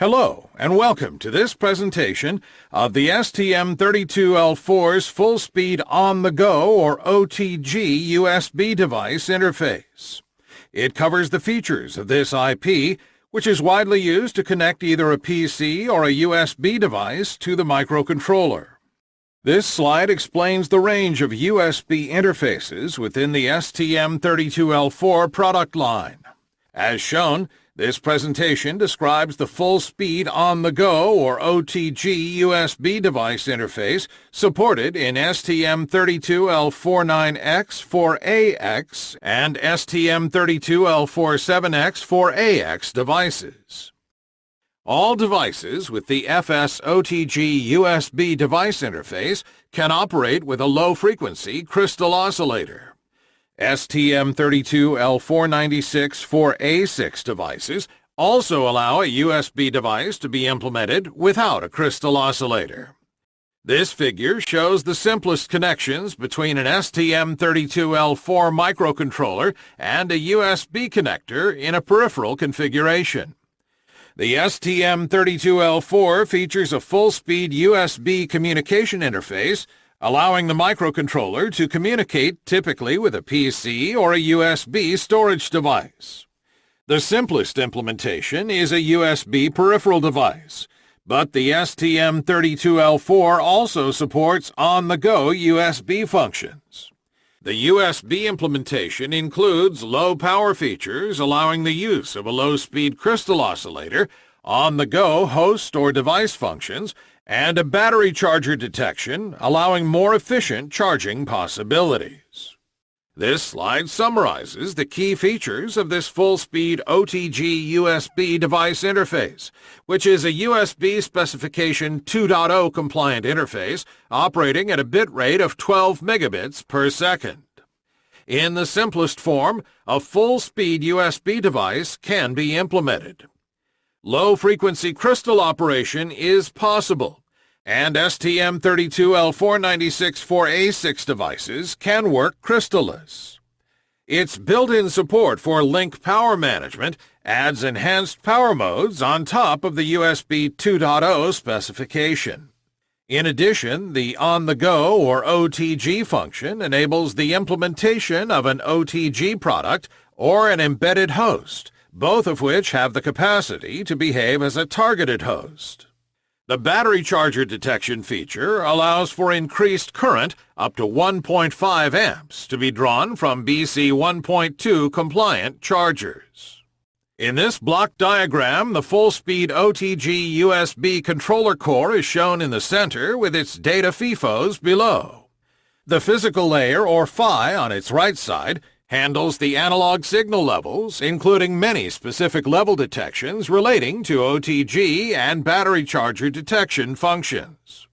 Hello, and welcome to this presentation of the STM32L4's full-speed on-the-go or OTG USB device interface. It covers the features of this IP, which is widely used to connect either a PC or a USB device to the microcontroller. This slide explains the range of USB interfaces within the STM32L4 product line. As shown, this presentation describes the full-speed on-the-go or OTG USB device interface supported in STM32L49X4AX and STM32L47X4AX devices. All devices with the FS-OTG USB device interface can operate with a low-frequency crystal oscillator. STM32L496-4A6 devices also allow a USB device to be implemented without a crystal oscillator. This figure shows the simplest connections between an STM32L4 microcontroller and a USB connector in a peripheral configuration. The STM32L4 features a full-speed USB communication interface allowing the microcontroller to communicate typically with a PC or a USB storage device. The simplest implementation is a USB peripheral device, but the STM32L4 also supports on-the-go USB functions. The USB implementation includes low power features allowing the use of a low-speed crystal oscillator, on-the-go host or device functions, and a battery charger detection, allowing more efficient charging possibilities. This slide summarizes the key features of this full-speed OTG USB device interface, which is a USB specification 2.0 compliant interface operating at a bit rate of 12 megabits per second. In the simplest form, a full-speed USB device can be implemented. Low-frequency crystal operation is possible, and STM32L496-4A6 devices can work crystalless. Its built-in support for link power management adds enhanced power modes on top of the USB 2.0 specification. In addition, the on-the-go or OTG function enables the implementation of an OTG product or an embedded host, both of which have the capacity to behave as a targeted host. The battery charger detection feature allows for increased current up to 1.5 amps to be drawn from BC 1.2 compliant chargers. In this block diagram, the full-speed OTG USB controller core is shown in the center with its data FIFOs below. The physical layer, or PHY, on its right side handles the analog signal levels, including many specific level detections relating to OTG and battery charger detection functions.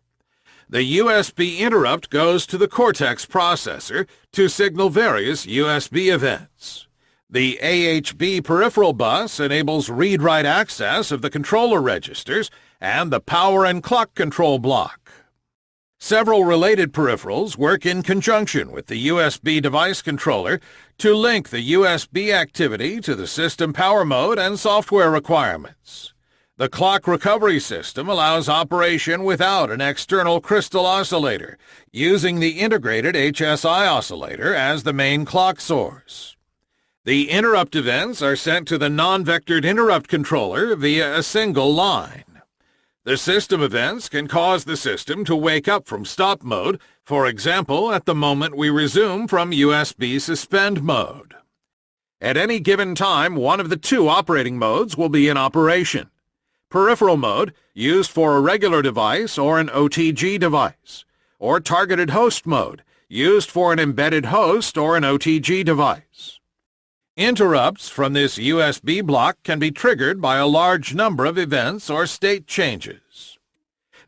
The USB interrupt goes to the Cortex processor to signal various USB events. The AHB peripheral bus enables read-write access of the controller registers and the power and clock control block. Several related peripherals work in conjunction with the USB device controller to link the USB activity to the system power mode and software requirements. The clock recovery system allows operation without an external crystal oscillator, using the integrated HSI oscillator as the main clock source. The interrupt events are sent to the nested vectored interrupt controller via a single line. The system events can cause the system to wake up from stop mode, for example at the moment we resume from USB suspend mode. At any given time, one of the two operating modes will be in operation. Peripheral mode, used for a regular device or an OTG device. Or targeted host mode, used for an embedded host or an OTG device. Interrupts from this USB block can be triggered by a large number of events or state changes.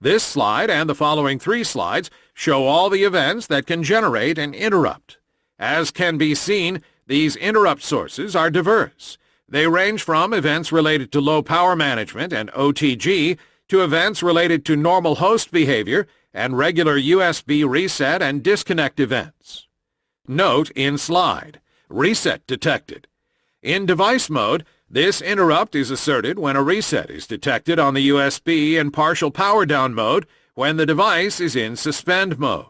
This slide and the following three slides show all the events that can generate an interrupt. As can be seen, these interrupt sources are diverse. They range from events related to low power management and OTG to events related to normal host behavior and regular USB reset and disconnect events. Note in slide reset detected. In device mode, This interrupt is asserted when a reset is detected on the USB in partial power down mode when the device is in suspend mode.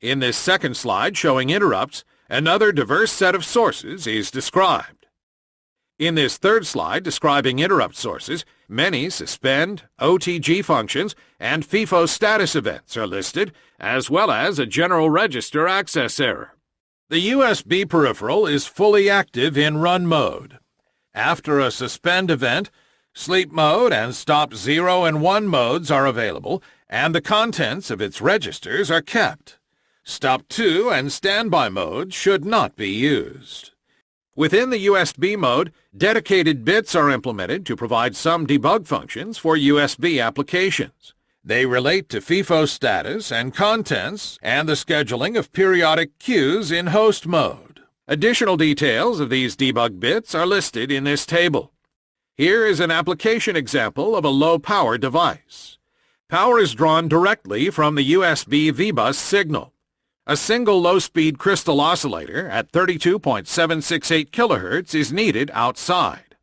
In this second slide showing interrupts, another diverse set of sources is described. In this third slide describing interrupt sources, many suspend, OTG functions, and FIFO status events are listed, as well as a general register access error. The USB peripheral is fully active in run mode. After a suspend event, sleep mode and stop 0 and 1 modes are available, and the contents of its registers are kept. Stop 2 and standby modes should not be used. Within the USB mode, dedicated bits are implemented to provide some debug functions for USB applications. They relate to FIFO status and contents and the scheduling of periodic queues in host mode. Additional details of these debug bits are listed in this table. Here is an application example of a low-power device. Power is drawn directly from the USB VBus signal. A single low-speed crystal oscillator at 32.768 kHz is needed outside.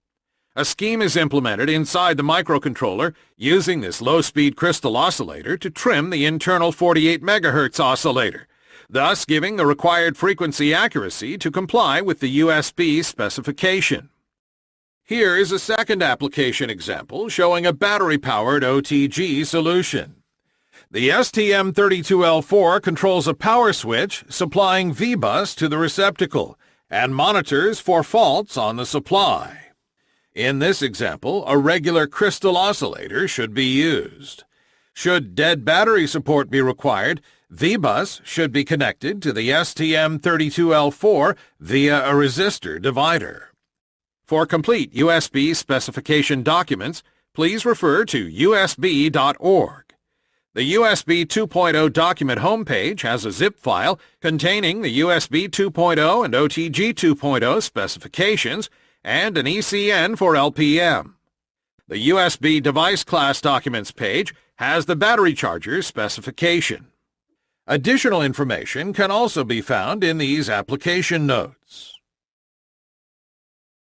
A scheme is implemented inside the microcontroller using this low-speed crystal oscillator to trim the internal 48 MHz oscillator thus giving the required frequency accuracy to comply with the USB specification. Here is a second application example showing a battery-powered OTG solution. The STM32L4 controls a power switch supplying VBus to the receptacle and monitors for faults on the supply. In this example, a regular crystal oscillator should be used. Should dead battery support be required, VBus should be connected to the STM32L4 via a resistor divider. For complete USB specification documents, please refer to usb.org. The USB 2.0 document homepage has a zip file containing the USB 2.0 and OTG 2.0 specifications and an ECN for LPM. The USB device class documents page has the battery charger specification. Additional information can also be found in these application notes.